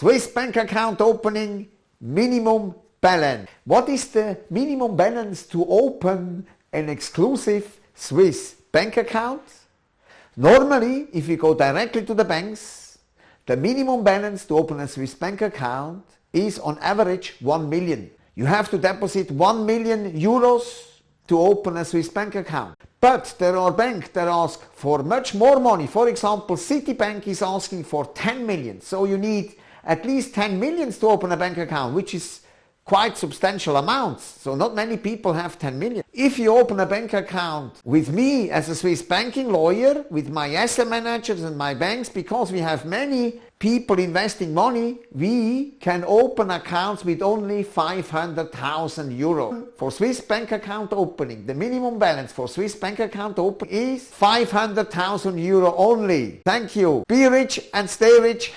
Swiss bank account opening minimum balance. What is the minimum balance to open an exclusive Swiss bank account? Normally, if you go directly to the banks, the minimum balance to open a Swiss bank account is on average 1 million. You have to deposit 1 million euros to open a Swiss bank account. But there are banks that ask for much more money. For example, Citibank is asking for 10 million. So you need at least 10 millions to open a bank account, which is quite substantial amounts. So not many people have 10 million. If you open a bank account with me as a Swiss banking lawyer, with my asset managers and my banks, because we have many people investing money, we can open accounts with only 500,000 euro. For Swiss bank account opening, the minimum balance for Swiss bank account open is 500,000 euro only. Thank you. Be rich and stay rich.